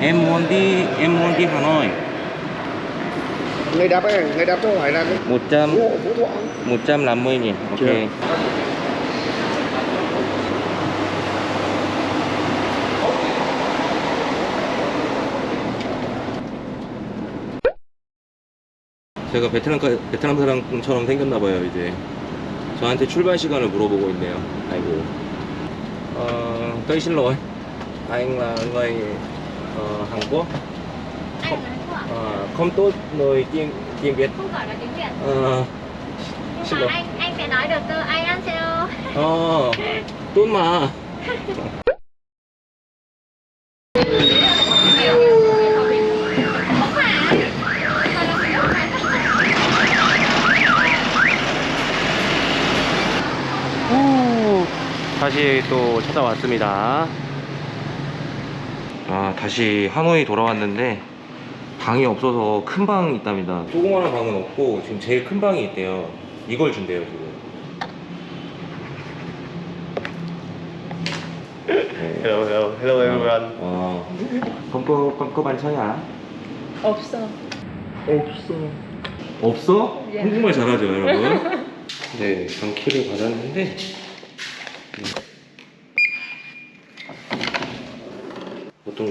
em muốn đi em muốn đi Hà Nội người đáp ấy, người đáp cho hỏi là 100 phú hộ phú thọ 150 nghìn ok Chưa. 제가 베트남 베트남 사람처럼 생겼나 봐요 이제 저한테 출발 시간을 물어보고 있네요 아이고 ờ, tôi xin lỗi anh là người ờ, Hàn Quốc à? Ờ, không tốt người tiếng tiếng Việt Không giỏi là tiếng Việt Ờ, Nhưng mà anh anh phải nói được cơ Anh ăn theo Ờ, tốt mà Không 다시 또 찾아왔습니다. 아, 다시 하노이 돌아왔는데 방이 없어서 큰 방이 있답니다. 조그마한 방은 없고 지금 제일 큰 방이 있대요. 이걸 준대요, 지금. 네. Hello, hello, hello everyone. 어, có bàn 차야? 없어. 없어. 없어? 예. 한국말 잘하죠, 여러분? 네, 방키를 받았는데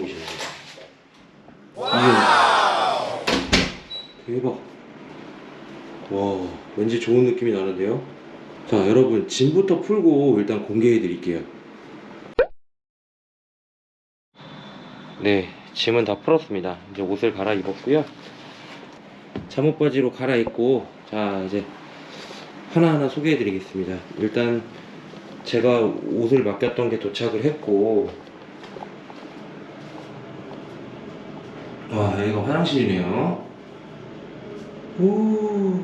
곳이에요? 이야. 대박. 와, 왠지 좋은 느낌이 나는데요? 자, 여러분, 짐부터 풀고 일단 공개해 드릴게요. 네, 짐은 다 풀었습니다. 이제 옷을 갈아입었고요. 잠옷 바지로 갈아입고 자 이제 하나하나 소개해 드리겠습니다 일단 제가 옷을 맡겼던 게 도착을 했고 와 여기가 화장실이네요 오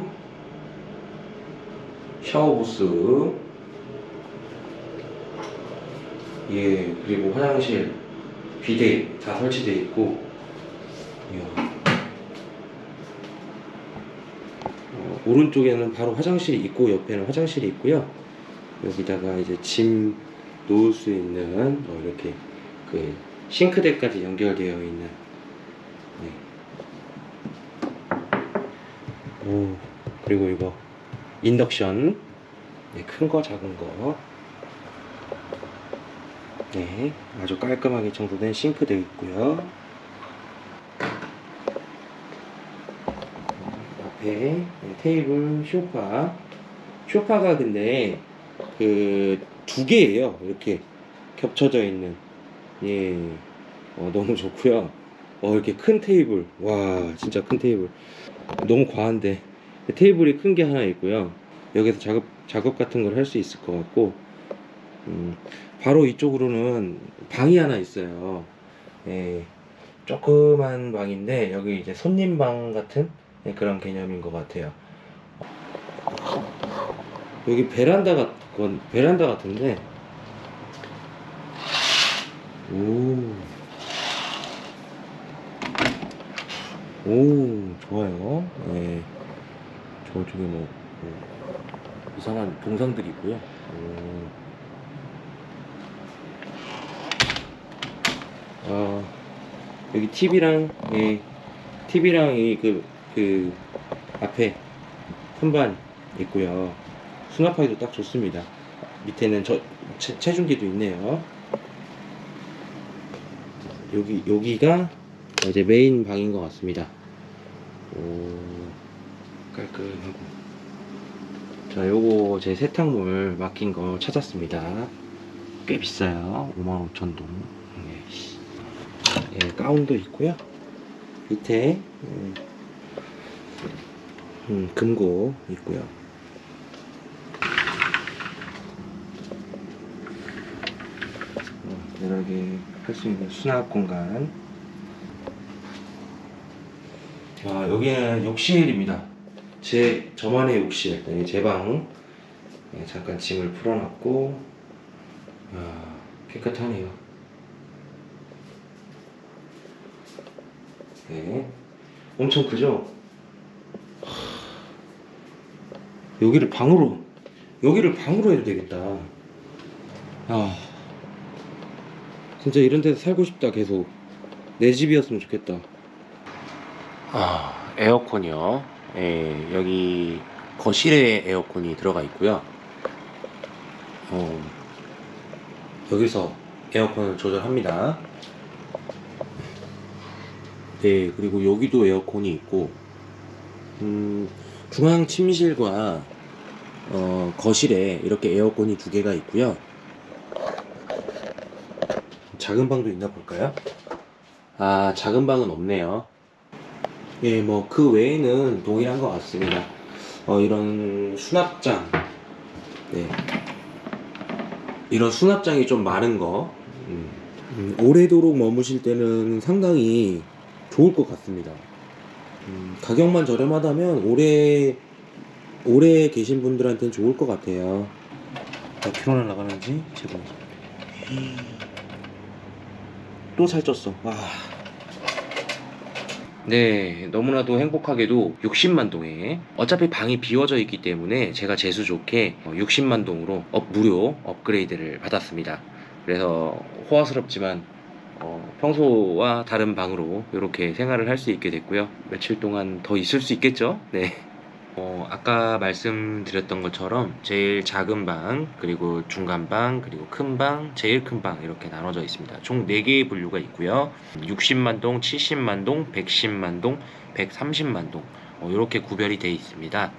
샤워부스 예 그리고 화장실 비데 다 설치되어 있고 이야 어, 오른쪽에는 바로 화장실이 있고 옆에는 화장실이 있고요. 여기다가 이제 짐 놓을 수 있는 어, 이렇게 그 싱크대까지 연결되어 있는. 네. 오 그리고 이거 인덕션 네, 큰 거 작은 거. 네 아주 깔끔하게 청소된 싱크대 있고요. 앞에 네, 테이블 쇼파 쇼파가 근데 그 두 개예요 이렇게 겹쳐져 있는 예 어, 너무 좋고요 어 이렇게 큰 테이블. 와 진짜 큰 테이블. 너무 과한데. 테이블이 큰 게 하나 있고요. 여기서 작업 작업 같은 걸 할 수 있을 것 같고 음, 바로 이쪽으로는 방이 하나 있어요. 예 조그만 방인데 여기 이제 손님 방 같은 네, 그런 개념인 것 같아요. 여기 베란다 같건 베란다 같은데. 오. 오, 좋아요. 네. 저쪽에 뭐, 뭐 이상한 동상들이 있고요. 오. 아, 여기 TV랑 예, TV랑 이그 그 앞에 선반 있고요. 수납하기도 딱 좋습니다. 밑에는 저 체, 체중기도 있네요. 여기 여기가 이제 메인 방인 것 같습니다. 오 깔끔하고 자 요거 제 세탁물 맡긴 거 찾았습니다. 꽤 비싸요. 55,000동. 예, 예, 가운도 있고요. 밑에 음, 음, 금고 있고요. 어, 여러게 할 수 있는 수납 공간. 아, 여기는 욕실입니다. 제 저만의 욕실, 네, 제 방. 네, 잠깐 짐을 풀어놨고, 아, 깨끗하네요. 네, 엄청 크죠? 여기를 방으로 여기를 방으로 해도 되겠다 아 진짜 이런 데서 살고 싶다 계속 내 집이었으면 좋겠다. 아, 에어컨이요. 예, 여기 거실에 에어컨이 들어가 있고요. 어, 여기서 에어컨을 조절합니다. 네, 그리고 여기도 에어컨이 있고, 음, 중앙 침실과 어, 거실에 이렇게 에어컨이 두 개가 있고요. 작은 방도 있나 볼까요? 아, 작은 방은 없네요. 예, 뭐 그 외에는 동일한 것 같습니다. 어, 이런 수납장, 네, 이런 수납장이 좀 많은 거, 음, 음, 오래도록 머무실 때는 상당히 좋을 것 같습니다. 음, 가격만 저렴하다면 오래 오래 계신 분들한테는 좋을 것 같아요. 몇 킬로나 나가는지 제발. 또 살쪘어. 와. 네, 너무나도 행복하게도 60만 동에 어차피 방이 비워져 있기 때문에 제가 재수 좋게 60만 동으로 up, 무료 업그레이드를 받았습니다. 그래서 호화스럽지만 어, 평소와 다른 방으로 이렇게 생활을 할 수 있게 됐고요. 며칠 동안 더 있을 수 있겠죠? 네. 어, 아까 말씀드렸던 것처럼 제일 작은 방, 그리고 중간 방, 그리고 큰 방, 제일 큰 방 이렇게 나눠져 있습니다. 총 4개의 분류가 있고요. 60만 동, 70만 동, 110만 동, 130만 동 어, 이렇게 구별이 되어 있습니다.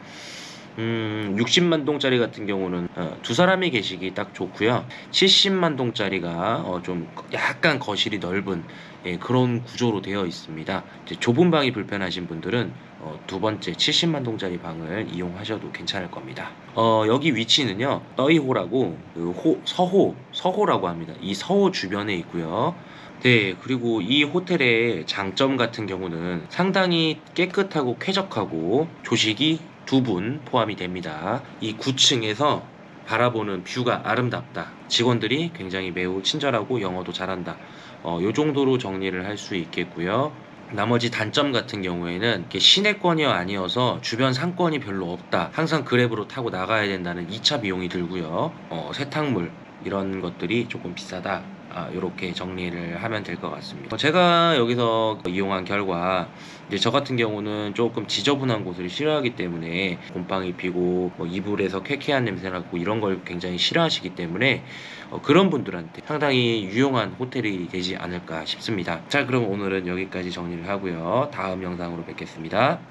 음, 60만 동짜리 같은 경우는 어, 두 사람이 계시기 딱 좋고요. 70만 동짜리가 어, 좀 약간 거실이 넓은 예, 그런 구조로 되어 있습니다. 좁은 방이 불편하신 분들은 어, 두 번째 70만 동짜리 방을 이용하셔도 괜찮을 겁니다. 어, 여기 위치는요, 떠이호라고 그 호, 서호, 서호라고 합니다. 이 서호 주변에 있고요. 네, 그리고 이 호텔의 장점 같은 경우는 상당히 깨끗하고 쾌적하고 조식이 두 분 포함이 됩니다. 이 9층에서 바라보는 뷰가 아름답다. 직원들이 굉장히 매우 친절하고 영어도 잘한다. 어, 요 정도로 정리를 할 수 있겠고요. 나머지 단점 같은 경우에는 시내권이 아니어서 주변 상권이 별로 없다. 항상 그랩으로 타고 나가야 된다는 2차 비용이 들고요. 어, 세탁물 이런 것들이 조금 비싸다. 아, 이렇게 정리를 하면 될 것 같습니다. 어, 제가 여기서 이용한 결과 이제 저 같은 경우는 조금 지저분한 곳을 싫어하기 때문에 곰팡이 피고 뭐 이불에서 쾌쾌한 냄새 나고 이런 걸 굉장히 싫어하시기 때문에 어, 그런 분들한테 상당히 유용한 호텔이 되지 않을까 싶습니다. 자, 그럼 오늘은 여기까지 정리를 하고요. 다음 영상으로 뵙겠습니다.